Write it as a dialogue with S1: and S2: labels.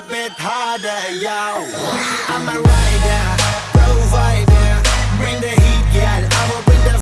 S1: up it harder, yo. I'm a rider.